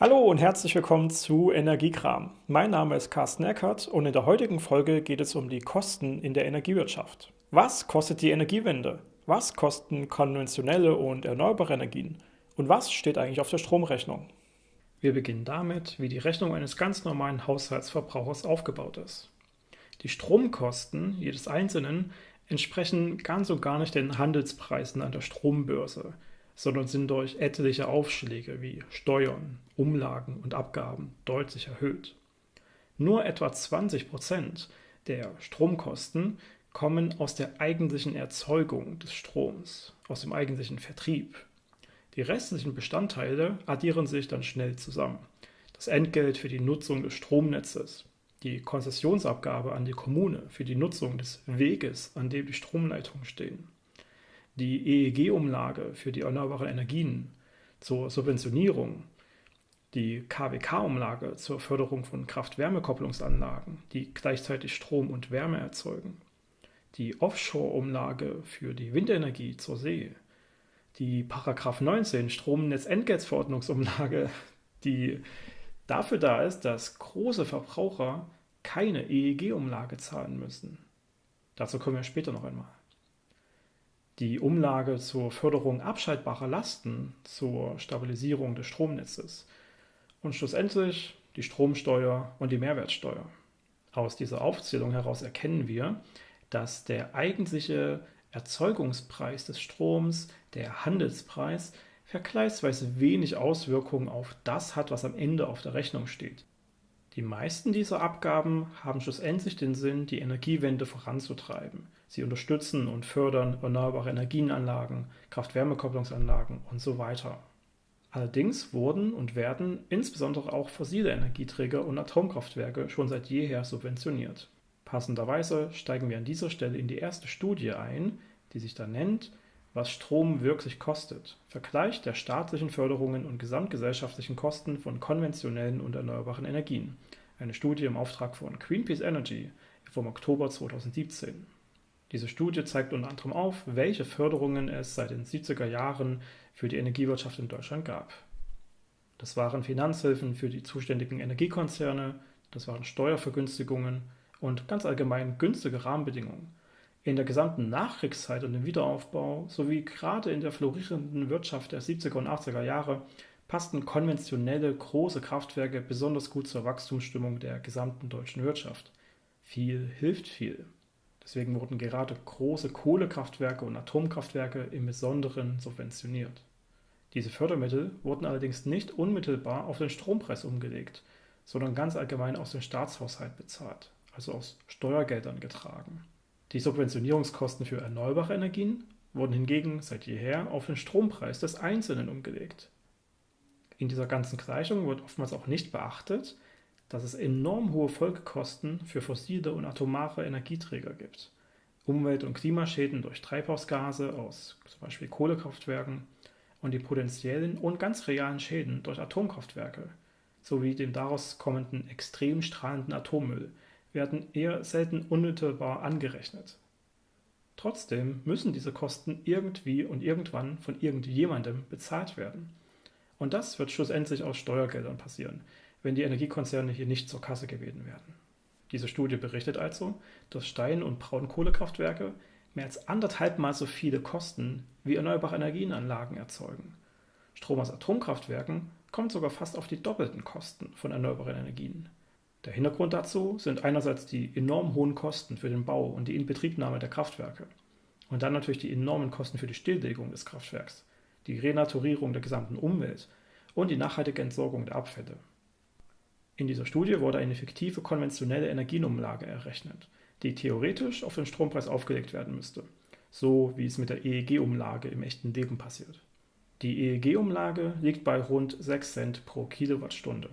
Hallo und herzlich willkommen zu Energiekram. Mein Name ist Carsten Eckert und in der heutigen Folge geht es um die Kosten in der Energiewirtschaft. Was kostet die Energiewende? Was kosten konventionelle und erneuerbare Energien? Und was steht eigentlich auf der Stromrechnung? Wir beginnen damit, wie die Rechnung eines ganz normalen Haushaltsverbrauchers aufgebaut ist. Die Stromkosten jedes Einzelnen entsprechen ganz und gar nicht den Handelspreisen an der Strombörse, sondern sind durch etliche Aufschläge wie Steuern, Umlagen und Abgaben deutlich erhöht. Nur etwa 20 Prozent der Stromkosten kommen aus der eigentlichen Erzeugung des Stroms, aus dem eigentlichen Vertrieb. Die restlichen Bestandteile addieren sich dann schnell zusammen. Das Entgelt für die Nutzung des Stromnetzes, die Konzessionsabgabe an die Kommune für die Nutzung des Weges, an dem die Stromleitungen stehen, die EEG-Umlage für die erneuerbaren Energien zur Subventionierung, die KWK-Umlage zur Förderung von Kraft-Wärme-Kopplungsanlagen, die gleichzeitig Strom und Wärme erzeugen, die Offshore-Umlage für die Windenergie zur See, die Paragraph 19 Stromnetzentgeltverordnungsumlage, die dafür da ist, dass große Verbraucher keine EEG-Umlage zahlen müssen. Dazu kommen wir später noch einmal die Umlage zur Förderung abschaltbarer Lasten zur Stabilisierung des Stromnetzes und schlussendlich die Stromsteuer und die Mehrwertsteuer. Aus dieser Aufzählung heraus erkennen wir, dass der eigentliche Erzeugungspreis des Stroms, der Handelspreis, vergleichsweise wenig Auswirkungen auf das hat, was am Ende auf der Rechnung steht. Die meisten dieser Abgaben haben schlussendlich den Sinn, die Energiewende voranzutreiben. Sie unterstützen und fördern erneuerbare Energienanlagen, Kraft-Wärme-Kopplungsanlagen und so weiter. Allerdings wurden und werden insbesondere auch fossile Energieträger und Atomkraftwerke schon seit jeher subventioniert. Passenderweise steigen wir an dieser Stelle in die erste Studie ein, die sich da nennt was Strom wirklich kostet. Vergleich der staatlichen Förderungen und gesamtgesellschaftlichen Kosten von konventionellen und erneuerbaren Energien. Eine Studie im Auftrag von Greenpeace Energy vom Oktober 2017. Diese Studie zeigt unter anderem auf, welche Förderungen es seit den 70er Jahren für die Energiewirtschaft in Deutschland gab. Das waren Finanzhilfen für die zuständigen Energiekonzerne, das waren Steuervergünstigungen und ganz allgemein günstige Rahmenbedingungen in der gesamten Nachkriegszeit und im Wiederaufbau sowie gerade in der florierenden Wirtschaft der 70er und 80er Jahre passten konventionelle große Kraftwerke besonders gut zur Wachstumsstimmung der gesamten deutschen Wirtschaft. Viel hilft viel. Deswegen wurden gerade große Kohlekraftwerke und Atomkraftwerke im Besonderen subventioniert. Diese Fördermittel wurden allerdings nicht unmittelbar auf den Strompreis umgelegt, sondern ganz allgemein aus dem Staatshaushalt bezahlt, also aus Steuergeldern getragen. Die Subventionierungskosten für erneuerbare Energien wurden hingegen seit jeher auf den Strompreis des Einzelnen umgelegt. In dieser ganzen Gleichung wird oftmals auch nicht beachtet, dass es enorm hohe Folgekosten für fossile und atomare Energieträger gibt. Umwelt- und Klimaschäden durch Treibhausgase aus zum Beispiel Kohlekraftwerken und die potenziellen und ganz realen Schäden durch Atomkraftwerke sowie den daraus kommenden extrem strahlenden Atommüll, werden eher selten unmittelbar angerechnet. Trotzdem müssen diese Kosten irgendwie und irgendwann von irgendjemandem bezahlt werden. Und das wird schlussendlich aus Steuergeldern passieren, wenn die Energiekonzerne hier nicht zur Kasse gebeten werden. Diese Studie berichtet also, dass Stein- und Braunkohlekraftwerke mehr als anderthalbmal so viele Kosten wie erneuerbare Energienanlagen erzeugen. Strom aus Atomkraftwerken kommt sogar fast auf die doppelten Kosten von erneuerbaren Energien. Der Hintergrund dazu sind einerseits die enorm hohen Kosten für den Bau und die Inbetriebnahme der Kraftwerke und dann natürlich die enormen Kosten für die Stilllegung des Kraftwerks, die Renaturierung der gesamten Umwelt und die nachhaltige Entsorgung der Abfälle. In dieser Studie wurde eine fiktive konventionelle Energienumlage errechnet, die theoretisch auf den Strompreis aufgelegt werden müsste, so wie es mit der EEG-Umlage im echten Leben passiert. Die EEG-Umlage liegt bei rund 6 Cent pro Kilowattstunde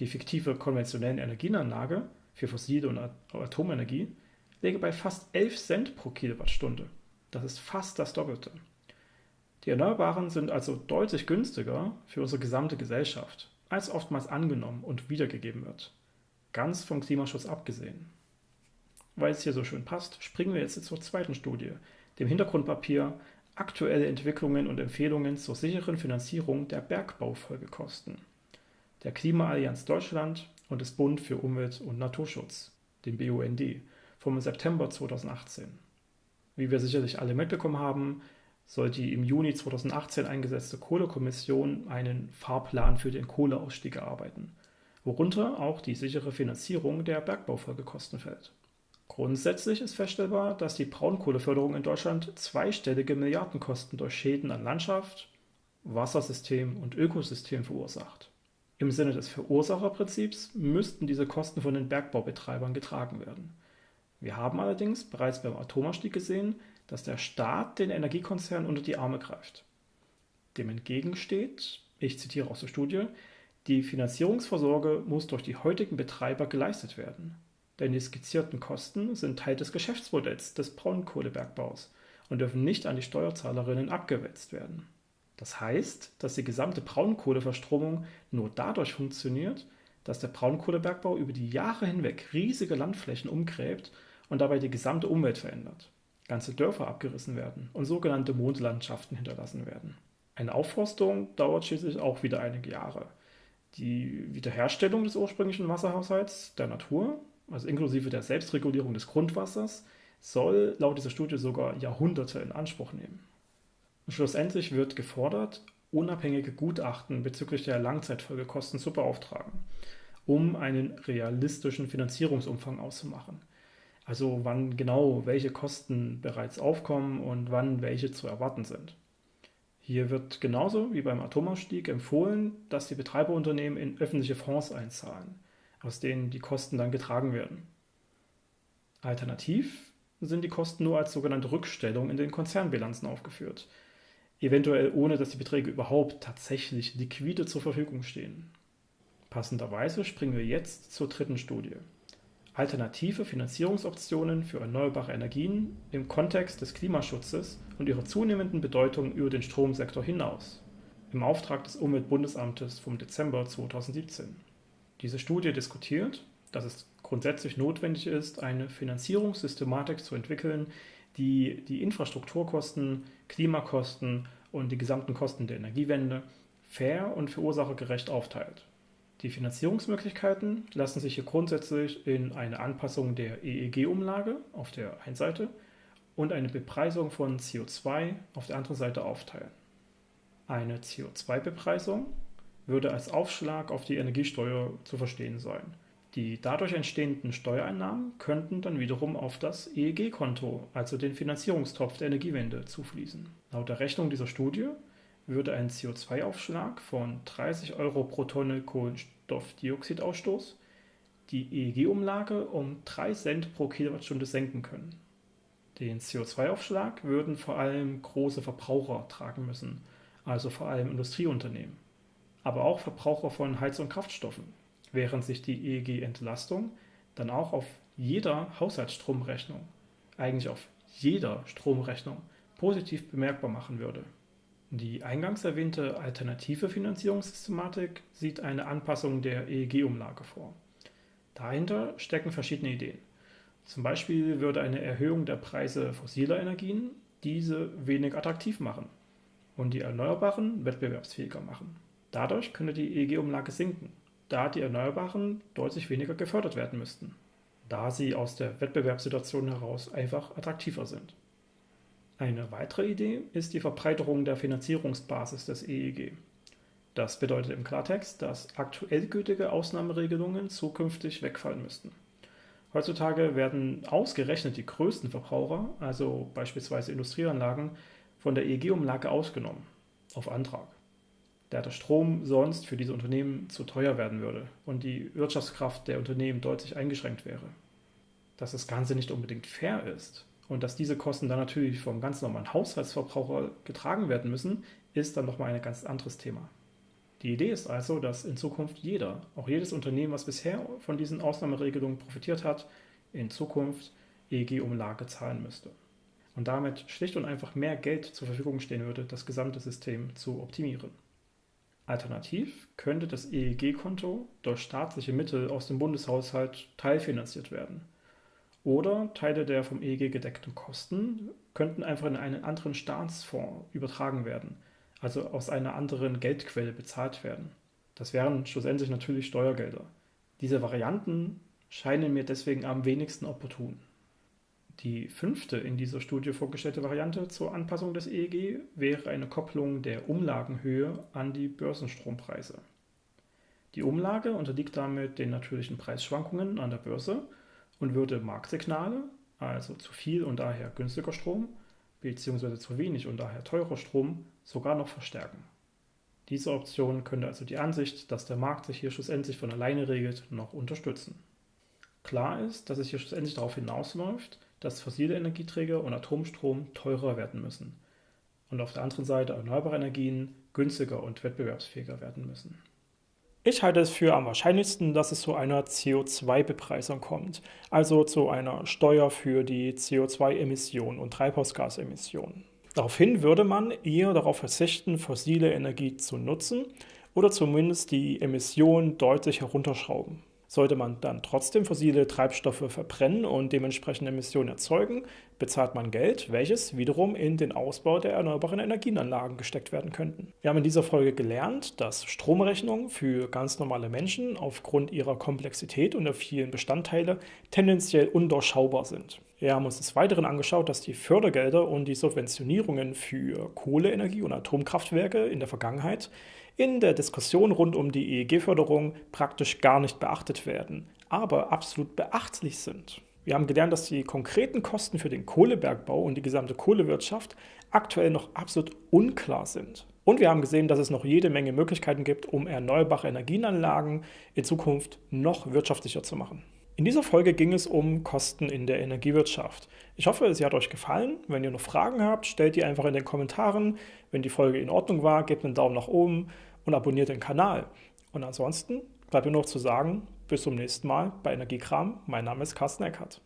die fiktive konventionelle Energienanlage für fossile und Atomenergie läge bei fast 11 Cent pro Kilowattstunde. Das ist fast das Doppelte. Die Erneuerbaren sind also deutlich günstiger für unsere gesamte Gesellschaft, als oftmals angenommen und wiedergegeben wird. Ganz vom Klimaschutz abgesehen. Weil es hier so schön passt, springen wir jetzt zur zweiten Studie, dem Hintergrundpapier Aktuelle Entwicklungen und Empfehlungen zur sicheren Finanzierung der Bergbaufolgekosten der Klimaallianz Deutschland und des Bund für Umwelt und Naturschutz, dem BUND, vom September 2018. Wie wir sicherlich alle mitbekommen haben, soll die im Juni 2018 eingesetzte Kohlekommission einen Fahrplan für den Kohleausstieg erarbeiten, worunter auch die sichere Finanzierung der Bergbaufolgekosten fällt. Grundsätzlich ist feststellbar, dass die Braunkohleförderung in Deutschland zweistellige Milliardenkosten durch Schäden an Landschaft, Wassersystem und Ökosystem verursacht. Im Sinne des Verursacherprinzips müssten diese Kosten von den Bergbaubetreibern getragen werden. Wir haben allerdings bereits beim Atomausstieg gesehen, dass der Staat den Energiekonzernen unter die Arme greift. Dem entgegensteht, ich zitiere aus der Studie, die Finanzierungsvorsorge muss durch die heutigen Betreiber geleistet werden denn die skizzierten Kosten sind Teil des Geschäftsmodells des Braunkohlebergbaus und dürfen nicht an die Steuerzahlerinnen abgewälzt werden. Das heißt, dass die gesamte Braunkohleverstromung nur dadurch funktioniert, dass der Braunkohlebergbau über die Jahre hinweg riesige Landflächen umgräbt und dabei die gesamte Umwelt verändert. Ganze Dörfer abgerissen werden und sogenannte Mondlandschaften hinterlassen werden. Eine Aufforstung dauert schließlich auch wieder einige Jahre. Die Wiederherstellung des ursprünglichen Wasserhaushalts der Natur also inklusive der Selbstregulierung des Grundwassers, soll laut dieser Studie sogar Jahrhunderte in Anspruch nehmen. Schlussendlich wird gefordert, unabhängige Gutachten bezüglich der Langzeitfolgekosten zu beauftragen, um einen realistischen Finanzierungsumfang auszumachen. Also wann genau welche Kosten bereits aufkommen und wann welche zu erwarten sind. Hier wird genauso wie beim Atomausstieg empfohlen, dass die Betreiberunternehmen in öffentliche Fonds einzahlen aus denen die Kosten dann getragen werden. Alternativ sind die Kosten nur als sogenannte Rückstellung in den Konzernbilanzen aufgeführt, eventuell ohne dass die Beträge überhaupt tatsächlich liquide zur Verfügung stehen. Passenderweise springen wir jetzt zur dritten Studie. Alternative Finanzierungsoptionen für erneuerbare Energien im Kontext des Klimaschutzes und ihrer zunehmenden Bedeutung über den Stromsektor hinaus. Im Auftrag des Umweltbundesamtes vom Dezember 2017. Diese Studie diskutiert, dass es grundsätzlich notwendig ist, eine Finanzierungssystematik zu entwickeln, die die Infrastrukturkosten, Klimakosten und die gesamten Kosten der Energiewende fair und verursachergerecht aufteilt. Die Finanzierungsmöglichkeiten lassen sich hier grundsätzlich in eine Anpassung der EEG-Umlage auf der einen Seite und eine Bepreisung von CO2 auf der anderen Seite aufteilen. Eine CO2-Bepreisung würde als Aufschlag auf die Energiesteuer zu verstehen sein. Die dadurch entstehenden Steuereinnahmen könnten dann wiederum auf das EEG-Konto, also den Finanzierungstopf der Energiewende, zufließen. Laut der Rechnung dieser Studie würde ein CO2-Aufschlag von 30 Euro pro Tonne Kohlenstoffdioxidausstoß die EEG-Umlage um 3 Cent pro Kilowattstunde senken können. Den CO2-Aufschlag würden vor allem große Verbraucher tragen müssen, also vor allem Industrieunternehmen aber auch Verbraucher von Heiz- und Kraftstoffen, während sich die EEG-Entlastung dann auch auf jeder Haushaltsstromrechnung, eigentlich auf jeder Stromrechnung, positiv bemerkbar machen würde. Die eingangs erwähnte alternative Finanzierungssystematik sieht eine Anpassung der EEG-Umlage vor. Dahinter stecken verschiedene Ideen. Zum Beispiel würde eine Erhöhung der Preise fossiler Energien diese wenig attraktiv machen und die Erneuerbaren wettbewerbsfähiger machen. Dadurch könnte die EEG-Umlage sinken, da die Erneuerbaren deutlich weniger gefördert werden müssten, da sie aus der Wettbewerbssituation heraus einfach attraktiver sind. Eine weitere Idee ist die Verbreiterung der Finanzierungsbasis des EEG. Das bedeutet im Klartext, dass aktuell gültige Ausnahmeregelungen zukünftig wegfallen müssten. Heutzutage werden ausgerechnet die größten Verbraucher, also beispielsweise Industrieanlagen, von der EEG-Umlage ausgenommen, auf Antrag da der Strom sonst für diese Unternehmen zu teuer werden würde und die Wirtschaftskraft der Unternehmen deutlich eingeschränkt wäre. Dass das Ganze nicht unbedingt fair ist und dass diese Kosten dann natürlich vom ganz normalen Haushaltsverbraucher getragen werden müssen, ist dann nochmal ein ganz anderes Thema. Die Idee ist also, dass in Zukunft jeder, auch jedes Unternehmen, was bisher von diesen Ausnahmeregelungen profitiert hat, in Zukunft EEG-Umlage zahlen müsste. Und damit schlicht und einfach mehr Geld zur Verfügung stehen würde, das gesamte System zu optimieren. Alternativ könnte das EEG-Konto durch staatliche Mittel aus dem Bundeshaushalt teilfinanziert werden. Oder Teile der vom EEG gedeckten Kosten könnten einfach in einen anderen Staatsfonds übertragen werden, also aus einer anderen Geldquelle bezahlt werden. Das wären schlussendlich natürlich Steuergelder. Diese Varianten scheinen mir deswegen am wenigsten opportun. Die fünfte in dieser Studie vorgestellte Variante zur Anpassung des EEG wäre eine Kopplung der Umlagenhöhe an die Börsenstrompreise. Die Umlage unterliegt damit den natürlichen Preisschwankungen an der Börse und würde Marktsignale, also zu viel und daher günstiger Strom, bzw. zu wenig und daher teurer Strom, sogar noch verstärken. Diese Option könnte also die Ansicht, dass der Markt sich hier schlussendlich von alleine regelt, noch unterstützen. Klar ist, dass es hier schlussendlich darauf hinausläuft, dass fossile Energieträger und Atomstrom teurer werden müssen und auf der anderen Seite erneuerbare Energien günstiger und wettbewerbsfähiger werden müssen. Ich halte es für am wahrscheinlichsten, dass es zu einer CO2-Bepreisung kommt, also zu einer Steuer für die CO2-Emissionen und Treibhausgasemissionen. Daraufhin würde man eher darauf verzichten, fossile Energie zu nutzen oder zumindest die Emissionen deutlich herunterschrauben. Sollte man dann trotzdem fossile Treibstoffe verbrennen und dementsprechend Emissionen erzeugen, bezahlt man Geld, welches wiederum in den Ausbau der erneuerbaren Energienanlagen gesteckt werden könnten. Wir haben in dieser Folge gelernt, dass Stromrechnungen für ganz normale Menschen aufgrund ihrer Komplexität und der vielen Bestandteile tendenziell undurchschaubar sind. Wir haben uns des Weiteren angeschaut, dass die Fördergelder und die Subventionierungen für Kohleenergie und Atomkraftwerke in der Vergangenheit in der Diskussion rund um die EEG-Förderung praktisch gar nicht beachtet werden, aber absolut beachtlich sind. Wir haben gelernt, dass die konkreten Kosten für den Kohlebergbau und die gesamte Kohlewirtschaft aktuell noch absolut unklar sind. Und wir haben gesehen, dass es noch jede Menge Möglichkeiten gibt, um erneuerbare Energienanlagen in Zukunft noch wirtschaftlicher zu machen. In dieser Folge ging es um Kosten in der Energiewirtschaft. Ich hoffe, sie hat euch gefallen. Wenn ihr noch Fragen habt, stellt die einfach in den Kommentaren. Wenn die Folge in Ordnung war, gebt einen Daumen nach oben und abonniert den Kanal. Und ansonsten bleibt mir noch zu sagen, bis zum nächsten Mal bei Energiekram. Mein Name ist Carsten Eckert.